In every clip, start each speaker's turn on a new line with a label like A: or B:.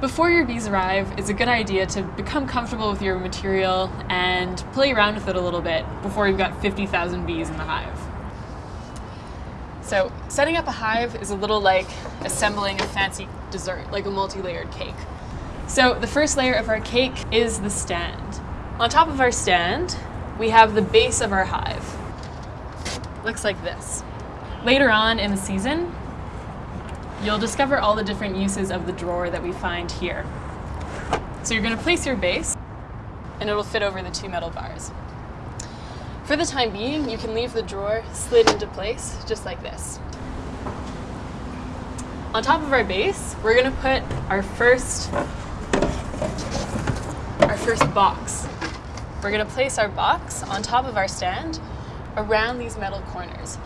A: Before your bees arrive, it's a good idea to become comfortable with your material and play around with it a little bit before you've got 50,000 bees in the hive. So setting up a hive is a little like assembling a fancy dessert, like a multi-layered cake. So the first layer of our cake is the stand. On top of our stand, we have the base of our hive. Looks like this. Later on in the season, you'll discover all the different uses of the drawer that we find here. So you're going to place your base, and it'll fit over the two metal bars. For the time being, you can leave the drawer slid into place, just like this. On top of our base, we're going to put our first, our first box. We're going to place our box on top of our stand around these metal corners.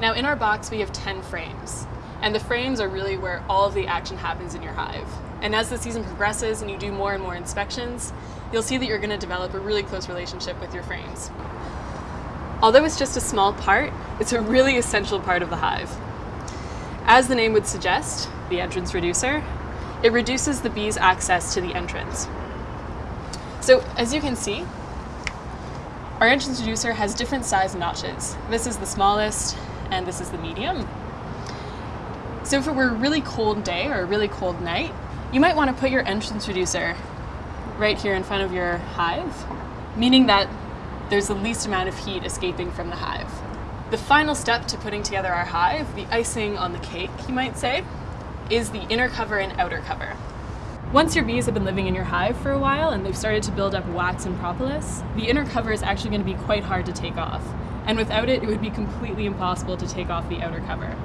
A: Now in our box, we have 10 frames. And the frames are really where all of the action happens in your hive. And as the season progresses and you do more and more inspections, you'll see that you're going to develop a really close relationship with your frames. Although it's just a small part, it's a really essential part of the hive. As the name would suggest, the entrance reducer, it reduces the bee's access to the entrance. So as you can see, our entrance reducer has different size notches. This is the smallest and this is the medium. So if it were a really cold day or a really cold night, you might want to put your entrance reducer right here in front of your hive, meaning that there's the least amount of heat escaping from the hive. The final step to putting together our hive, the icing on the cake, you might say, is the inner cover and outer cover. Once your bees have been living in your hive for a while and they've started to build up wax and propolis, the inner cover is actually going to be quite hard to take off. And without it, it would be completely impossible to take off the outer cover.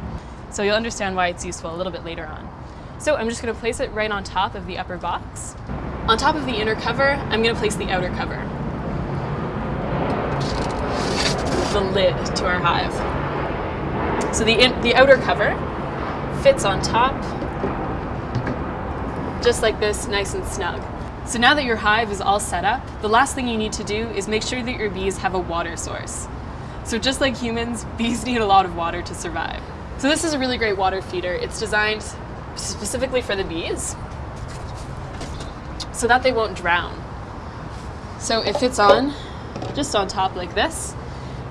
A: So you'll understand why it's useful a little bit later on. So I'm just going to place it right on top of the upper box. On top of the inner cover, I'm going to place the outer cover. The lid to our hive. So the, in, the outer cover fits on top, just like this, nice and snug. So now that your hive is all set up, the last thing you need to do is make sure that your bees have a water source. So just like humans, bees need a lot of water to survive. So this is a really great water feeder. It's designed specifically for the bees so that they won't drown. So it fits on just on top like this.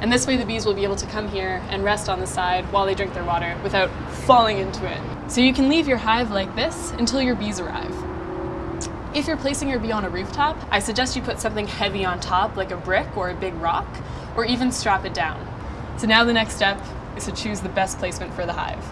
A: And this way the bees will be able to come here and rest on the side while they drink their water without falling into it. So you can leave your hive like this until your bees arrive. If you're placing your bee on a rooftop, I suggest you put something heavy on top like a brick or a big rock, or even strap it down. So now the next step is to choose the best placement for the hive.